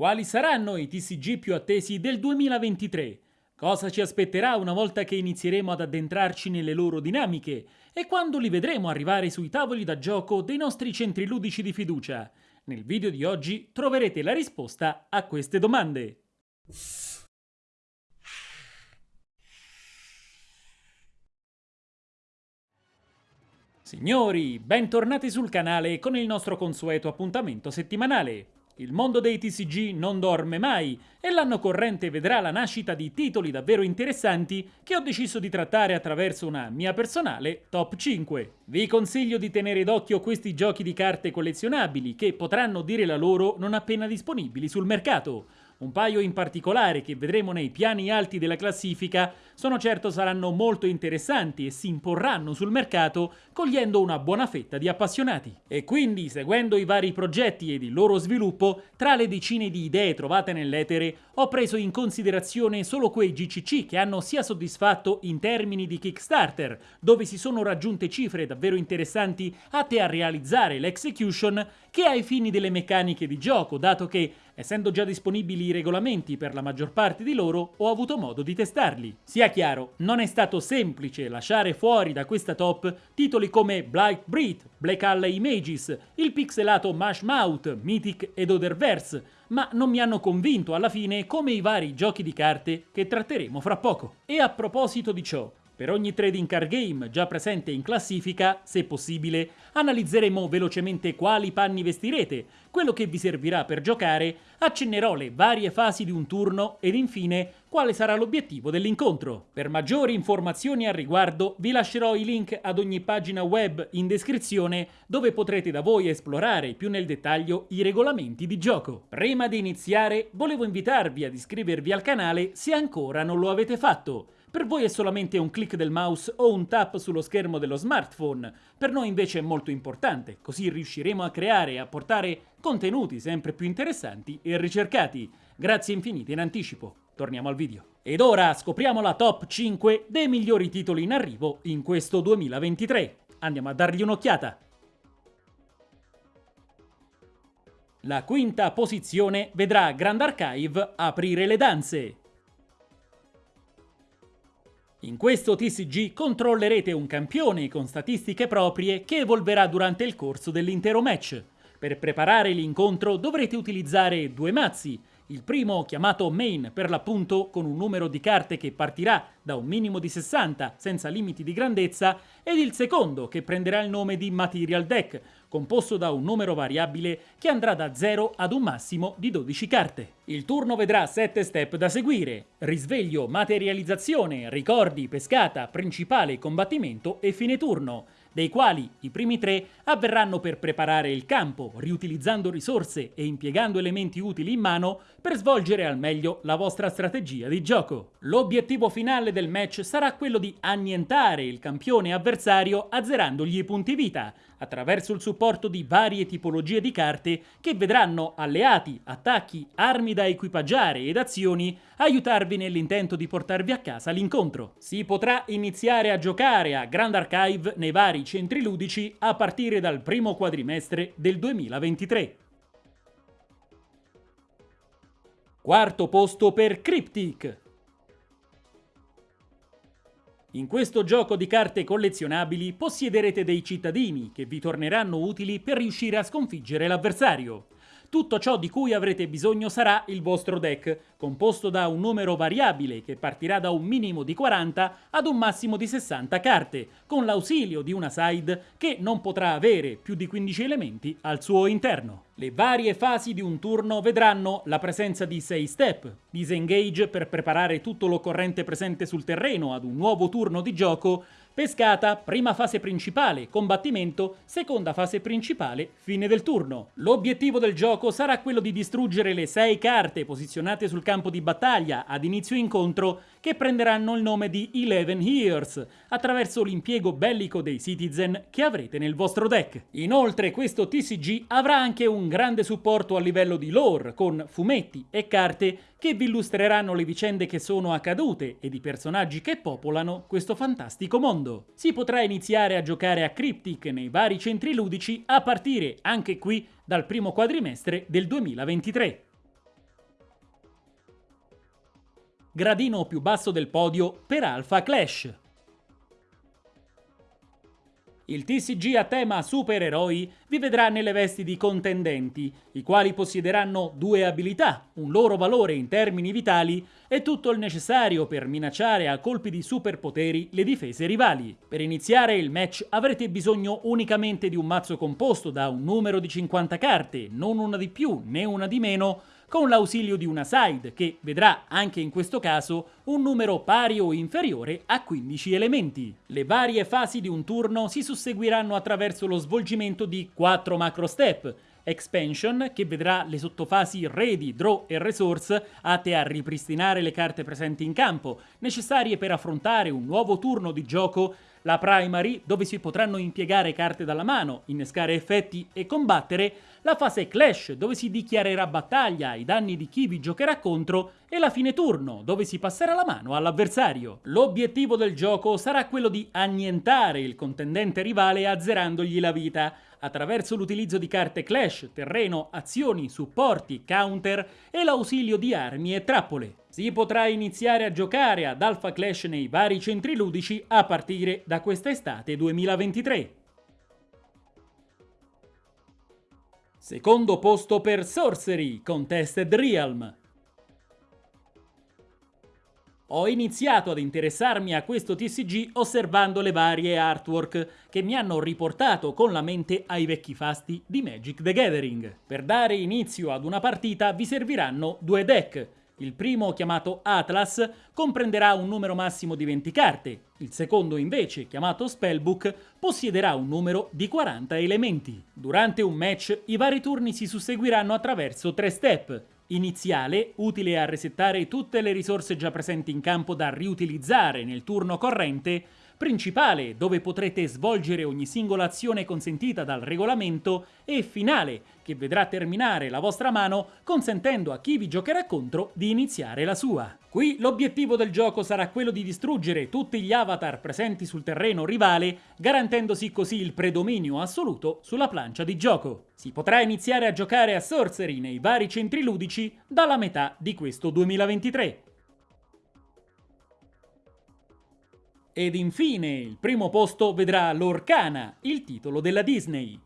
Quali saranno i TCG più attesi del 2023? Cosa ci aspetterà una volta che inizieremo ad addentrarci nelle loro dinamiche? E quando li vedremo arrivare sui tavoli da gioco dei nostri centri ludici di fiducia? Nel video di oggi troverete la risposta a queste domande. Signori, bentornati sul canale con il nostro consueto appuntamento settimanale. Il mondo dei TCG non dorme mai e l'anno corrente vedrà la nascita di titoli davvero interessanti che ho deciso di trattare attraverso una mia personale top 5. Vi consiglio di tenere d'occhio questi giochi di carte collezionabili che potranno dire la loro non appena disponibili sul mercato. Un paio in particolare che vedremo nei piani alti della classifica sono certo saranno molto interessanti e si imporranno sul mercato cogliendo una buona fetta di appassionati. E quindi, seguendo i vari progetti ed il loro sviluppo, tra le decine di idee trovate nell'etere, ho preso in considerazione solo quei GCC che hanno sia soddisfatto in termini di Kickstarter, dove si sono raggiunte cifre davvero interessanti atte a realizzare l'execution, che ai fini delle meccaniche di gioco, dato che Essendo già disponibili regolamenti per la maggior parte di loro, ho avuto modo di testarli. Sia chiaro, non è stato semplice lasciare fuori da questa top titoli come Blight Breed, Black Alley Images, il pixelato Mash Mouth, Mythic ed Otherverse, ma non mi hanno convinto alla fine come i vari giochi di carte che tratteremo fra poco. E a proposito di ciò, per ogni trading card game già presente in classifica, se possibile, analizzeremo velocemente quali panni vestirete, quello che vi servirà per giocare, accennerò le varie fasi di un turno ed infine quale sarà l'obiettivo dell'incontro. Per maggiori informazioni al riguardo vi lascerò i link ad ogni pagina web in descrizione dove potrete da voi esplorare più nel dettaglio i regolamenti di gioco. Prima di iniziare volevo invitarvi ad iscrivervi al canale se ancora non lo avete fatto per voi è solamente un click del mouse o un tap sullo schermo dello smartphone, per noi invece è molto importante, così riusciremo a creare e a portare contenuti sempre più interessanti e ricercati. Grazie infinite in anticipo. Torniamo al video. Ed ora scopriamo la top 5 dei migliori titoli in arrivo in questo 2023. Andiamo a dargli un'occhiata. La quinta posizione vedrà Grand Archive aprire le danze. In questo TCG controllerete un campione con statistiche proprie che evolverà durante il corso dell'intero match. Per preparare l'incontro dovrete utilizzare due mazzi, il primo chiamato main per l'appunto con un numero di carte che partirà da un minimo di 60 senza limiti di grandezza ed il secondo che prenderà il nome di material deck composto da un numero variabile che andrà da 0 ad un massimo di 12 carte. Il turno vedrà 7 step da seguire, risveglio, materializzazione, ricordi, pescata, principale, combattimento e fine turno dei quali i primi tre avverranno per preparare il campo, riutilizzando risorse e impiegando elementi utili in mano per svolgere al meglio la vostra strategia di gioco. L'obiettivo finale del match sarà quello di annientare il campione avversario azzerandogli i punti vita, attraverso il supporto di varie tipologie di carte che vedranno alleati, attacchi, armi da equipaggiare ed azioni aiutarvi nell'intento di portarvi a casa l'incontro. Si potrà iniziare a giocare a Grand Archive nei vari centri ludici a partire dal primo quadrimestre del 2023. Quarto posto per Cryptic. In questo gioco di carte collezionabili possiederete dei cittadini che vi torneranno utili per riuscire a sconfiggere l'avversario. Tutto ciò di cui avrete bisogno sarà il vostro deck, composto da un numero variabile che partirà da un minimo di 40 ad un massimo di 60 carte, con l'ausilio di una side che non potrà avere più di 15 elementi al suo interno. Le varie fasi di un turno vedranno la presenza di 6 step, disengage per preparare tutto l'occorrente presente sul terreno ad un nuovo turno di gioco, Pescata, prima fase principale, combattimento, seconda fase principale, fine del turno. L'obiettivo del gioco sarà quello di distruggere le 6 carte posizionate sul campo di battaglia ad inizio incontro che prenderanno il nome di Eleven Years attraverso l'impiego bellico dei citizen che avrete nel vostro deck. Inoltre questo TCG avrà anche un grande supporto a livello di lore con fumetti e carte che vi illustreranno le vicende che sono accadute ed i personaggi che popolano questo fantastico mondo. Si potrà iniziare a giocare a Cryptic nei vari centri ludici a partire anche qui dal primo quadrimestre del 2023. Gradino più basso del podio per Alpha Clash. Il TCG a tema supereroi vi vedrà nelle vesti di contendenti, i quali possiederanno due abilità, un loro valore in termini vitali e tutto il necessario per minacciare a colpi di superpoteri le difese rivali. Per iniziare il match avrete bisogno unicamente di un mazzo composto da un numero di 50 carte, non una di più né una di meno, con l'ausilio di una side che vedrà anche in questo caso un numero pari o inferiore a 15 elementi. Le varie fasi di un turno si susseguiranno attraverso lo svolgimento di 4 macro step, Expansion, che vedrà le sottofasi Ready, Draw e Resource atte a ripristinare le carte presenti in campo, necessarie per affrontare un nuovo turno di gioco la primary, dove si potranno impiegare carte dalla mano, innescare effetti e combattere, la fase clash, dove si dichiarerà battaglia ai danni di chi vi giocherà contro, e la fine turno, dove si passerà la mano all'avversario. L'obiettivo del gioco sarà quello di annientare il contendente rivale azzerandogli la vita, attraverso l'utilizzo di carte clash, terreno, azioni, supporti, counter e l'ausilio di armi e trappole. Si potrà iniziare a giocare ad Alpha Clash nei vari centri ludici a partire da quest'estate 2023. Secondo posto per Sorcery, Contested Realm. Ho iniziato ad interessarmi a questo TCG osservando le varie artwork che mi hanno riportato con la mente ai vecchi fasti di Magic the Gathering. Per dare inizio ad una partita vi serviranno due deck, il primo, chiamato Atlas, comprenderà un numero massimo di 20 carte, il secondo invece, chiamato Spellbook, possiederà un numero di 40 elementi. Durante un match i vari turni si susseguiranno attraverso tre step. Iniziale, utile a resettare tutte le risorse già presenti in campo da riutilizzare nel turno corrente, principale, dove potrete svolgere ogni singola azione consentita dal regolamento, e finale, che vedrà terminare la vostra mano consentendo a chi vi giocherà contro di iniziare la sua. Qui l'obiettivo del gioco sarà quello di distruggere tutti gli avatar presenti sul terreno rivale, garantendosi così il predominio assoluto sulla plancia di gioco. Si potrà iniziare a giocare a Sorcery nei vari centri ludici dalla metà di questo 2023. Ed infine, il primo posto vedrà L'Orcana, il titolo della Disney.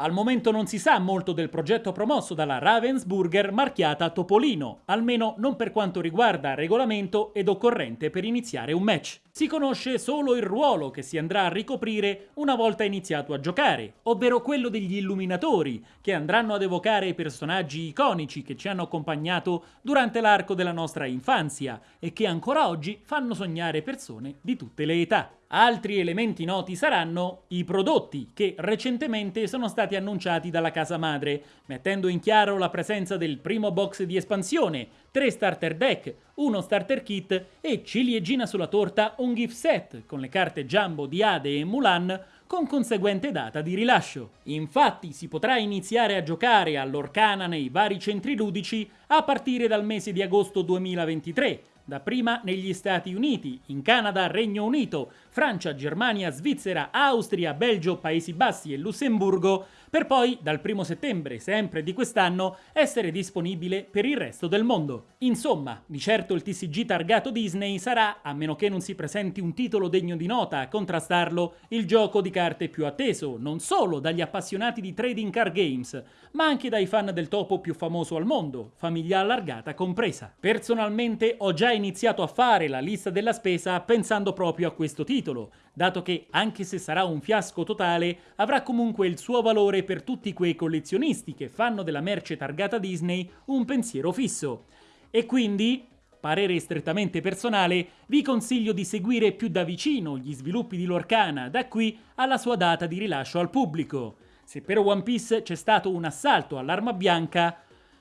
Al momento non si sa molto del progetto promosso dalla Ravensburger marchiata Topolino, almeno non per quanto riguarda regolamento ed occorrente per iniziare un match. Si conosce solo il ruolo che si andrà a ricoprire una volta iniziato a giocare, ovvero quello degli illuminatori, che andranno ad evocare i personaggi iconici che ci hanno accompagnato durante l'arco della nostra infanzia e che ancora oggi fanno sognare persone di tutte le età. Altri elementi noti saranno i prodotti che recentemente sono stati annunciati dalla casa madre, mettendo in chiaro la presenza del primo box di espansione, tre starter deck, uno starter kit e ciliegina sulla torta un gift set con le carte Jumbo di Ade e Mulan con conseguente data di rilascio. Infatti si potrà iniziare a giocare all'Orcana nei vari centri ludici a partire dal mese di agosto 2023, dapprima negli Stati Uniti, in Canada, Regno Unito, Francia, Germania, Svizzera, Austria, Belgio, Paesi Bassi e Lussemburgo, per poi, dal 1 settembre sempre di quest'anno, essere disponibile per il resto del mondo. Insomma, di certo il TCG targato Disney sarà, a meno che non si presenti un titolo degno di nota a contrastarlo, il gioco di carte più atteso, non solo dagli appassionati di trading card games, ma anche dai fan del topo più famoso al mondo, famiglia allargata compresa. Personalmente ho già iniziato a fare la lista della spesa pensando proprio a questo titolo, dato che, anche se sarà un fiasco totale, avrà comunque il suo valore per tutti quei collezionisti che fanno della merce targata Disney un pensiero fisso. E quindi, parere strettamente personale, vi consiglio di seguire più da vicino gli sviluppi di Lorcana da qui alla sua data di rilascio al pubblico. Se per One Piece c'è stato un assalto all'arma bianca,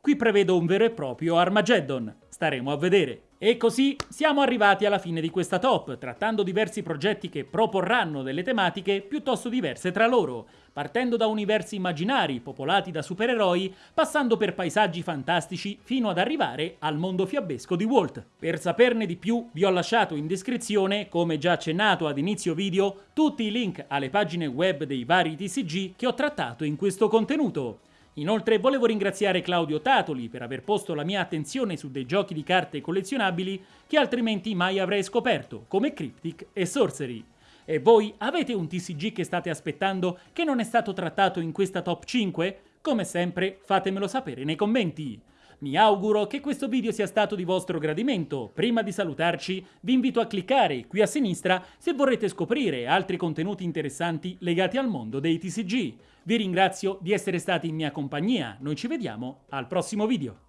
qui prevedo un vero e proprio Armageddon. Staremo a vedere. E così siamo arrivati alla fine di questa top, trattando diversi progetti che proporranno delle tematiche piuttosto diverse tra loro, partendo da universi immaginari popolati da supereroi, passando per paesaggi fantastici fino ad arrivare al mondo fiabesco di Walt. Per saperne di più vi ho lasciato in descrizione, come già accennato ad inizio video, tutti i link alle pagine web dei vari TCG che ho trattato in questo contenuto. Inoltre volevo ringraziare Claudio Tatoli per aver posto la mia attenzione su dei giochi di carte collezionabili che altrimenti mai avrei scoperto, come Cryptic e Sorcery. E voi avete un TCG che state aspettando che non è stato trattato in questa top 5? Come sempre fatemelo sapere nei commenti. Mi auguro che questo video sia stato di vostro gradimento. Prima di salutarci vi invito a cliccare qui a sinistra se vorrete scoprire altri contenuti interessanti legati al mondo dei TCG. Vi ringrazio di essere stati in mia compagnia, noi ci vediamo al prossimo video.